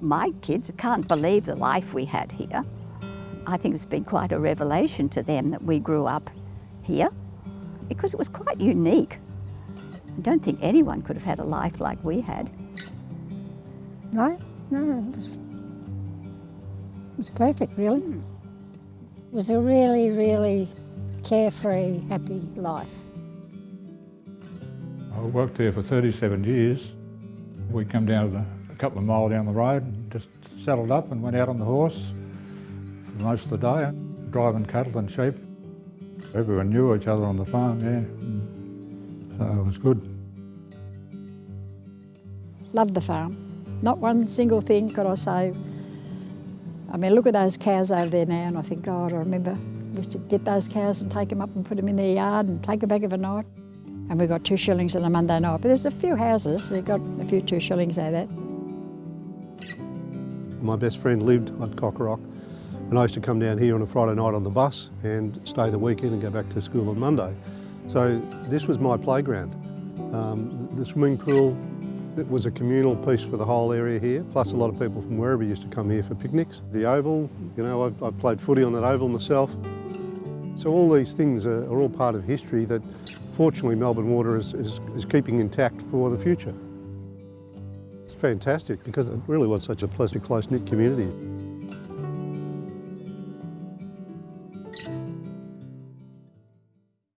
My kids can't believe the life we had here. I think it's been quite a revelation to them that we grew up here because it was quite unique. I don't think anyone could have had a life like we had. No, no, it was, it was perfect really. Hmm. It was a really, really carefree, happy life. I worked there for 37 years. We'd come down to the, a couple of mile down the road and just saddled up and went out on the horse for most of the day, driving cattle and sheep. Everyone knew each other on the farm, yeah. So uh, it was good. Loved the farm. Not one single thing could I say. I mean, look at those cows over there now and I think, God, I remember we used to get those cows and take them up and put them in their yard and take them back overnight. And we got two shillings on a Monday night. But there's a few houses that got a few two shillings out of that. My best friend lived on Cocoroc and I used to come down here on a Friday night on the bus and stay the weekend and go back to school on Monday. So this was my playground. Um, the swimming pool, it was a communal piece for the whole area here, plus a lot of people from wherever used to come here for picnics. The oval, you know, I've, I've played footy on that oval myself. So all these things are, are all part of history that fortunately Melbourne Water is, is, is keeping intact for the future. Fantastic because it really was such a pleasant, close-knit community.